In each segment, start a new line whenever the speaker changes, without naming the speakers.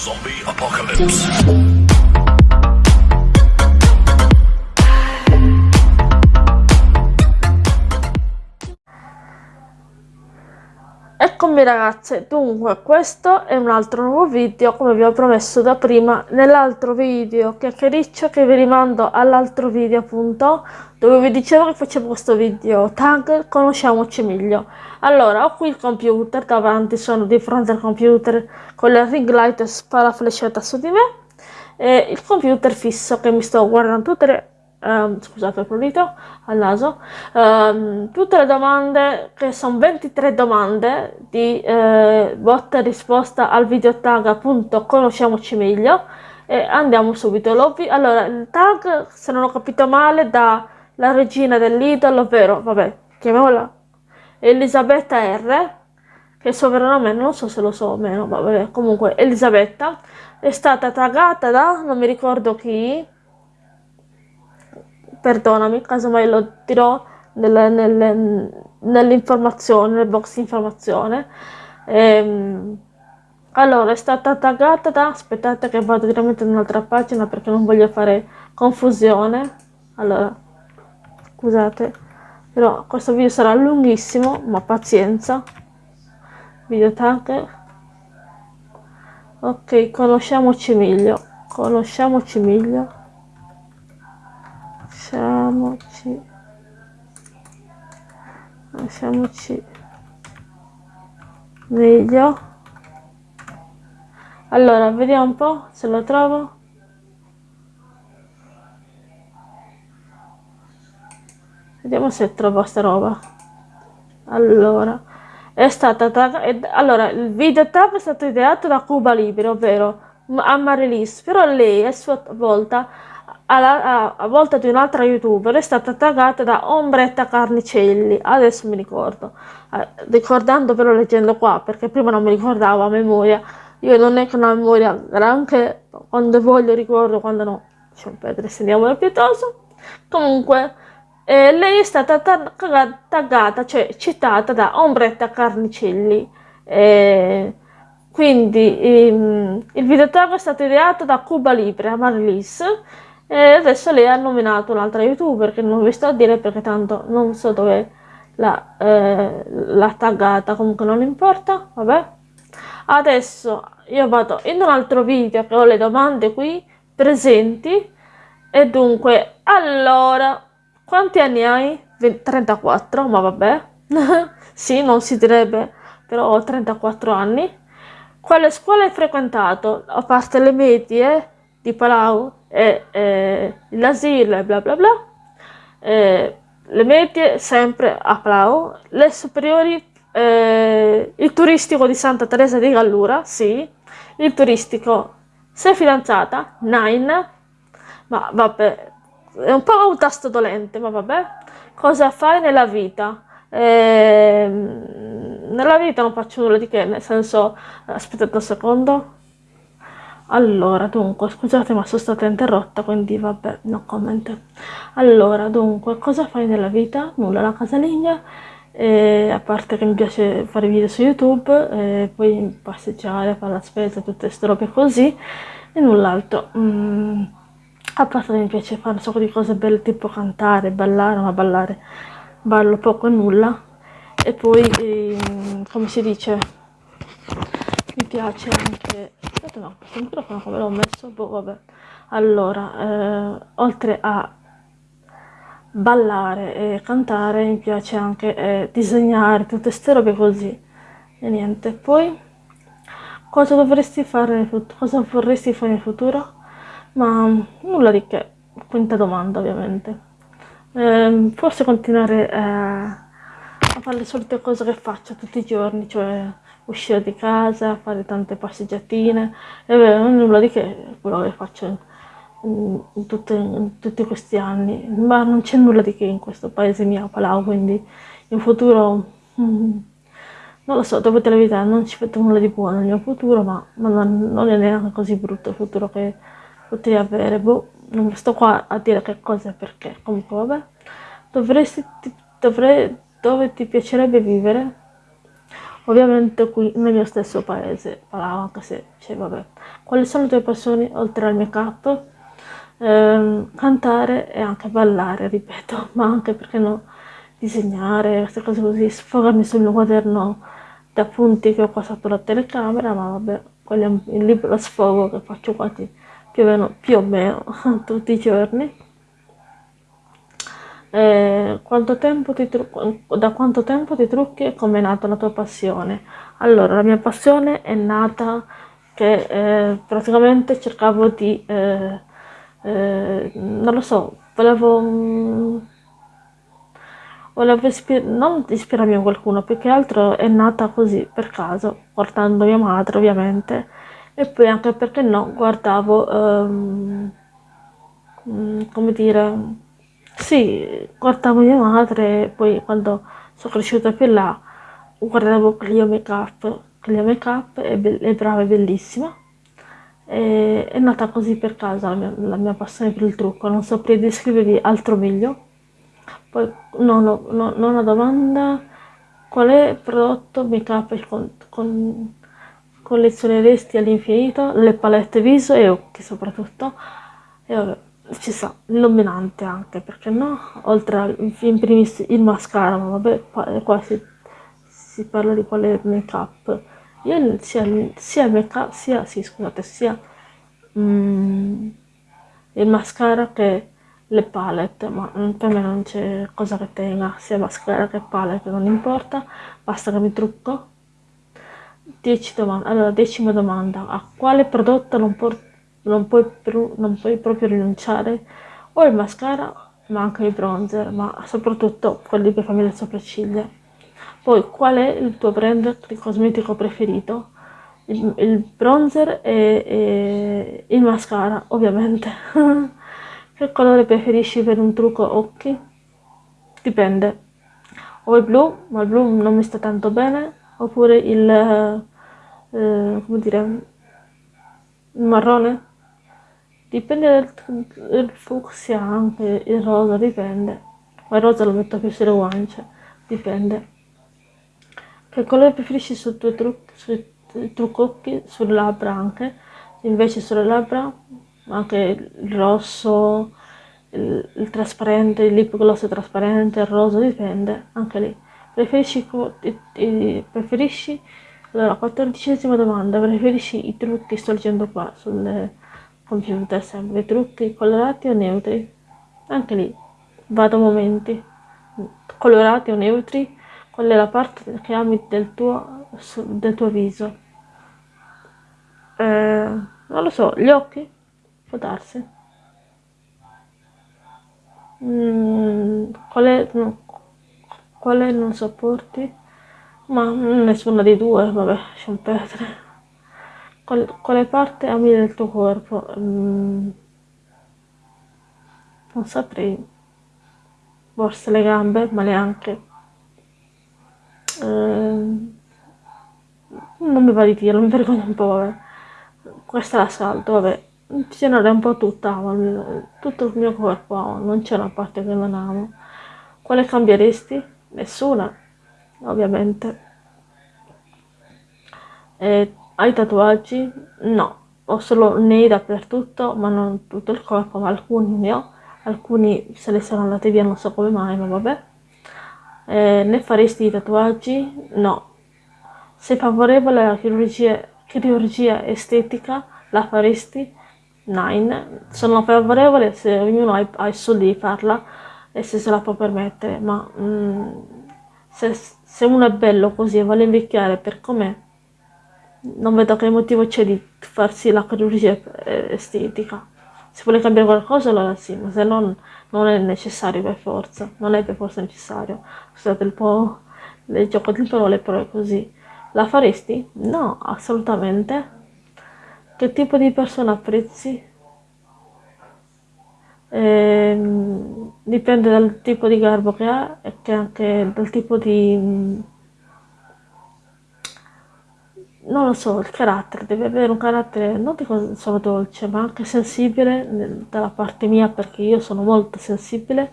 Zombie Apocalypse.
Eccomi ragazze, dunque questo è un altro nuovo video come vi ho promesso da prima nell'altro video chiacchiericcio che vi rimando all'altro video appunto dove vi dicevo che facevo questo video. Tag conosciamoci meglio. Allora ho qui il computer davanti sono di fronte al computer con la ring light sparaflesciata su di me e il computer fisso che mi sto guardando tutte le Um, scusate il prurito al naso, um, tutte le domande che sono 23 domande di eh, botta e risposta al video tag appunto conosciamoci meglio. E andiamo subito. allora, il tag se non ho capito male da la regina dell'idolo, ovvero, vabbè, chiamiamola Elisabetta R, che il suo vero nome non so se lo so o meno, vabbè, comunque Elisabetta. È stata taggata da non mi ricordo chi perdonami, casomai lo dirò nelle, nelle, nell'informazione, nel box informazione. Ehm, allora, è stata taggata da... aspettate che vado direttamente in un'altra pagina perché non voglio fare confusione. Allora, scusate, però questo video sarà lunghissimo, ma pazienza. Video tag. Ok, conosciamoci meglio. Conosciamoci meglio lasciamoci. Lasciamoci. Meglio. Allora vediamo un po' se lo trovo. Vediamo se trovo sta roba. Allora è stata allora il video tag è stato ideato da Cuba Libre ovvero a Marilis però lei a sua volta alla, a, volta di un'altra youtuber è stata taggata da Ombretta Carnicelli, adesso mi ricordo, eh, ricordando però leggendo qua, perché prima non mi ricordavo a memoria, io non è che una memoria granché, quando voglio ricordo, quando no, lasciamo perdere, sentiamola piuttosto, comunque eh, lei è stata taggata, cioè citata da Ombretta Carnicelli, eh, quindi ehm, il video tag è stato ideato da Cuba Libre, Marlis, e adesso lei ha nominato un'altra youtuber che non vi sto a dire perché tanto non so dove l'ha eh, taggata, comunque non importa, vabbè. Adesso io vado in un altro video che ho le domande qui presenti e dunque, allora, quanti anni hai? 34, ma vabbè. sì, non si direbbe, però ho 34 anni. Quale scuola hai frequentato? A parte le medie di Palau, eh, l'asilo e bla bla bla, le medie sempre a Plau, le superiori, eh, il turistico di Santa Teresa di Gallura, sì, il turistico, sei fidanzata, nine, ma vabbè, è un po' un tasto dolente, ma vabbè, cosa fai nella vita? Eh, nella vita non faccio nulla di che, nel senso, aspettate un secondo, allora, dunque, scusate ma sono stata interrotta, quindi vabbè, no comment. Allora, dunque, cosa fai nella vita? Nulla, la casalinga, eh, a parte che mi piace fare video su YouTube, eh, poi passeggiare, fare la spesa, tutte queste robe così, e null'altro. Mm, a parte che mi piace fare un sacco di cose belle, tipo cantare, ballare, ma ballare ballo poco e nulla. E poi, eh, come si dice, mi piace anche aspetta no questo microfono come l'ho messo boh vabbè. Allora eh, oltre a ballare e cantare mi piace anche eh, disegnare tutte queste robe così. E niente poi cosa dovresti fare cosa vorresti fare nel futuro? Ma nulla di che quinta domanda ovviamente. Eh, forse continuare eh, a fare le solite cose che faccio tutti i giorni cioè uscire di casa, fare tante passeggiatine, e beh, non è nulla di che quello che faccio in, in, tutte, in, tutti questi anni, ma non c'è nulla di che in questo paese mio, Palau, quindi in futuro, mm, non lo so, dopo la vita non ci vedo nulla di buono nel mio futuro, ma, ma non, non, è neanche così brutto il futuro che potrei avere, boh, non sto qua a dire che cosa e perché, comunque vabbè, dovresti, dovrei, dove ti piacerebbe vivere? Ovviamente qui nel mio stesso paese parlavo anche se, cioè vabbè. Quali sono le tue passioni oltre al make up? Eh, cantare e anche ballare, ripeto, ma anche perché no, disegnare, queste cose così, sfogarmi sul mio quaderno di appunti che ho qua sotto la telecamera, ma vabbè, quello è il libero sfogo che faccio quasi più o meno, più o meno tutti i giorni. Eh, quanto da quanto tempo ti trucchi e come è nata la tua passione? Allora, la mia passione è nata che eh, praticamente cercavo di, eh, eh non lo so, volevo, mm, volevo ispir non ispirarmi a qualcuno, più che altro è nata così, per caso, portando mia madre ovviamente, e poi anche perché no, guardavo, ehm, mm, come dire, sì, guardavo mia madre, poi quando sono cresciuta più là, guardavo Clio Makeup, Clio Makeup è, è brava, è bellissima. E, è nata così per caso la mia, la mia, passione per il trucco, non saprei descrivervi altro meglio. Poi, no, no, no, nona domanda, qual è il prodotto make-up con, con, collezioneresti all'infinito? Le palette viso e occhi soprattutto. E vabbè ci sa, illuminante anche, perché no? Oltre al, in primis il mascara, ma vabbè, qua si, si parla di quale make up. Io sia, sia make up, sia, sì, scusate, sia mm, il mascara che le palette, ma per me non c'è cosa che tenga, sia mascara che palette, non importa, basta che mi trucco. 10 domande. Allora, decima domanda, a quale prodotto non porto non puoi, non puoi proprio rinunciare o il mascara ma anche il bronzer, ma soprattutto quelli per farmi le sopracciglia. Poi, qual è il tuo brand di cosmetico preferito? Il, il bronzer e, e, il mascara, ovviamente. che colore preferisci per un trucco occhi? Dipende. O il blu, ma il blu non mi sta tanto bene, oppure il, eh, come dire, il marrone Dipende dal, fucsia anche, il rosa dipende. Ma il rosa lo metto più sulle guance, dipende. Che colore preferisci sui tuoi trucchi, sui truccocchi, sulle labbra anche? Invece sulle labbra anche il rosso, il, il trasparente, il lip gloss trasparente, il rosa, dipende, anche lì. Preferisci, preferisci allora, quattordicesima domanda, preferisci i trucchi, sto leggendo qua, sulle computer sempre trucchi colorati o neutri. Anche lì vado momenti. Colorati o neutri qual è la parte che ami del tuo, del tuo viso? Eh, non lo so gli occhi? Può darsi. Mm, qual è qual è non sopporti? Ma nessuna di due vabbè lasciamo perdere quale parte ami del tuo corpo? Mm, non saprei. Forse le gambe, ma neanche. Eh, non mi va di dirlo, mi vergogno un po', vabbè. Questa la salto, vabbè. Generale un po' tutta amo, tutto il mio corpo amo, non c'è una parte che non amo. Quale cambieresti? Nessuna, ovviamente. E hai tatuaggi? No, ho solo nei dappertutto, ma non tutto il corpo, ma alcuni ne ho, alcuni se ne sono andati via, non so come mai, ma vabbè. Eh, ne faresti i tatuaggi? No. Sei favorevole alla chirurgia, chirurgia estetica? La faresti? Nine. Sono favorevole se ognuno ha, ha i soldi di farla e se se la può permettere, ma mm, se, se uno è bello così e vuole invecchiare per com'è, non vedo che motivo c'è di farsi la chirurgia eh, estetica. Se vuole cambiare qualcosa allora sì, ma se no non è necessario per forza, non è per forza necessario. Scusate un po' il gioco di parole, però è così. La faresti? No, assolutamente. Che tipo di persona apprezzi? Eh, dipende dal tipo di garbo che ha e anche dal tipo di non lo so, il carattere, deve avere un carattere non dico solo dolce, ma anche sensibile dalla parte mia, perché io sono molto sensibile,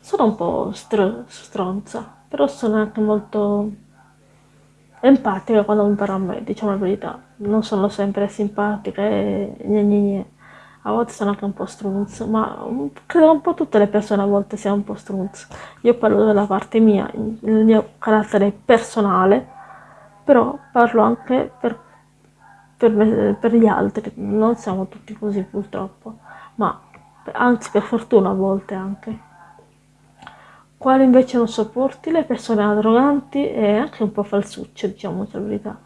sono un po' str stronza, però sono anche molto empatica quando mi parla a me, diciamo la verità. Non sono sempre simpatica e gne gne gne. A volte sono anche un po' strunz, ma credo un po' tutte le persone a volte siano un po' strunz. Io parlo della parte mia, il mio carattere personale, però parlo anche per, per, per gli altri. Non siamo tutti così purtroppo, ma anzi per fortuna a volte anche. Quale invece non sopporti le persone arroganti e anche un po' falsucce, diciamo la verità.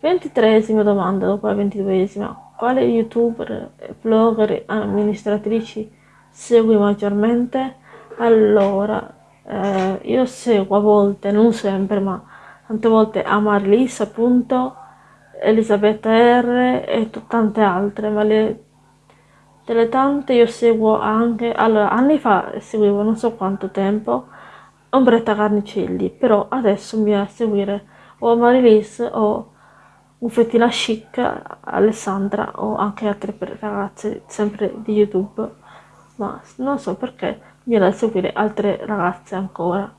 Ventitresima domanda dopo la ventiduesima. Quale youtuber, blogger, amministratrici segui maggiormente? Allora, eh, io seguo a volte, non sempre, ma tante volte Amarlis appunto, Elisabetta R e tante altre, ma le delle tante io seguo anche, allora anni fa seguivo non so quanto tempo Ombretta Carnicelli, però adesso mi va a seguire o Marilis o Uffettina Chic, Alessandra o anche altre ragazze sempre di YouTube, ma non so perché mi viene a seguire altre ragazze ancora.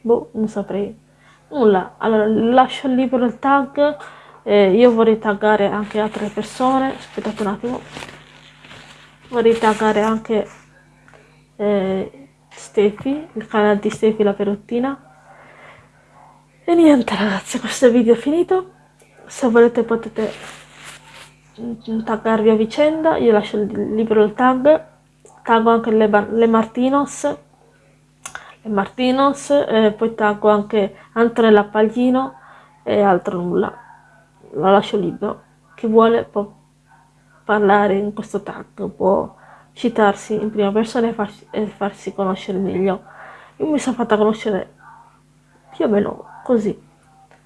Boh, non saprei. Nulla, allora lascio libero il tag, eh, io vorrei taggare anche altre persone, aspettate un attimo, vorrei taggare anche eh, Stefi, il canale di Stefi la perottina. E niente ragazzi, questo video è finito. Se volete potete taggarvi a vicenda, io lascio libero il tag, taggo anche le, le Martinos, Martinos, eh, poi taggo anche Antonella Paglino e altro nulla. La lascio libero. Chi vuole può parlare in questo tag, può citarsi in prima persona e farsi, e farsi conoscere meglio. Io mi sono fatta conoscere più o meno così,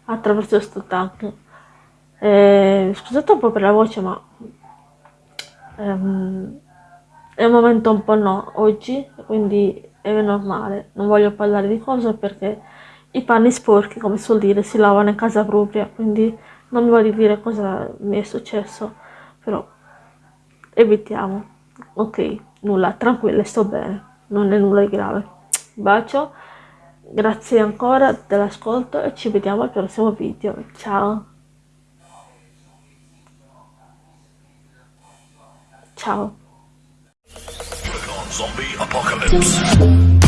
attraverso questo tag. Eh, scusate un po' per la voce, ma ehm, è un momento un po' no oggi, quindi è normale. Non voglio parlare di cose perché i panni sporchi, come suol dire, si lavano in casa propria, quindi non mi voglio dire cosa mi è successo, però evitiamo ok, nulla, tranquilla, sto bene, non è nulla di grave. Bacio, grazie ancora dell'ascolto e ci vediamo al prossimo video. Ciao! Ciao!
Zombie Apocalypse.